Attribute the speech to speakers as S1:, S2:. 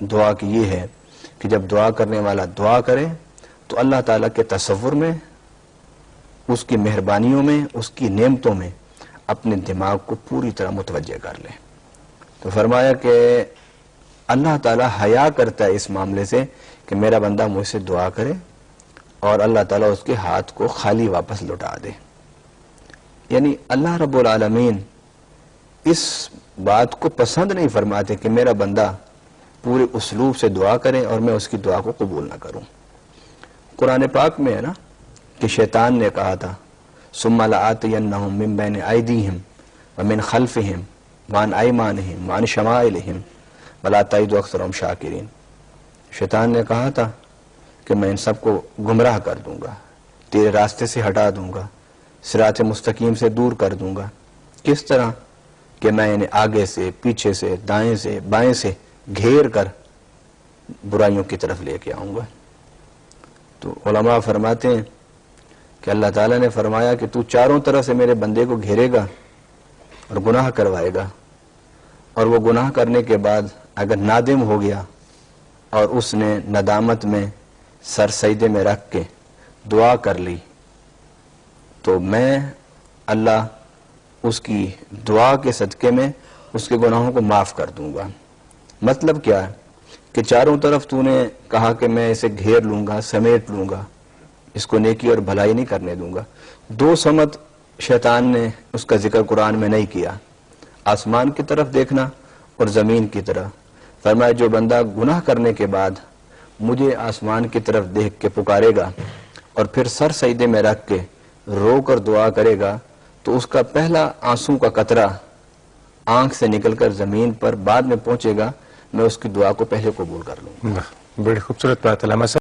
S1: دعا کی یہ ہے کہ جب دعا کرنے والا دعا کرے تو اللہ تعالیٰ کے تصور میں، اس کی مہربانیوں میں، اس کی نعمتوں میں اپنے دماغ کو پوری طرح متوجہ کر لے۔ تو فرمایا کہ اللہ تعالیٰ حیا کرتا ہے اس معاملے سے کہ میرا بندہ مجھ سے دعا کرے اور اللہ تعالیٰ اس کے ہاتھ کو خالی واپس لوٹا دے۔ یعنی اللہ رب العالمین اس بات کو پسند نہیں فرماتے کہ میرا بندہ پورے اسلوب سے دعا کرے اور میں اس کی دعا کو قبول نہ کروں۔ قرآن پاک میں ہے نا کہ شیطان نے کہا تھا، ثم لآتینہم من بین ایدیہم ومن خلفہم وان ایمانہم وان شمائلہم ولا تائید اکثرهم شاکرین۔ شیطان نے کہا تھا کہ میں ان سب کو گمراہ کر دوں گا، تیرے راستے سے ہٹا دوں گا سرات مستقیم سے دور کر دوں گا۔ کس طرح کہ میں انہیں آگے سے، پیچھے سے، دائیں سے، بائیں سے گھیر کر برائیوں کی طرف لے کے آؤں گا۔ تو علماء فرماتے ہیں کہ اللہ تعالیٰ نے فرمایا کہ تو چاروں طرح سے میرے بندے کو گھیرے گا اور گناہ کروائے گا۔ اور وہ گناہ کرنے کے بعد اگر نادم ہو گیا اور اس نے ندامت میں سر سیدے میں رکھ کے دعا کر لی، تو میں اللہ اس کی دعا کے صدقے میں اس کے گناہوں کو معاف کر دوں گا۔ مطلب کیا ہے؟ کہ چاروں طرف تو نے کہا کہ میں اسے گھیر لوں گا، سمیٹ لوں گا، اس کو نیکی اور بھلائی نہیں کرنے دوں گا۔ دو سمت شیطان نے اس کا ذکر قرآن میں نہیں کیا۔ آسمان کی طرف دیکھنا اور زمین کی طرف فرمایا، جو بندہ گناہ کرنے کے بعد مجھے آسمان کی طرف دیکھ کے پکارے گا اور پھر سر سیدے میں رکھ کے رو کر دعا کرے گا، تو اس کا پہلا آنسو کا قطرہ آنکھ سے نکل کر زمین پر بعد میں پہنچے گا۔ میں اس کی دعا کو پہلے قبول کر لوں
S2: بڑی خوبصورت بات علامہ صاحب۔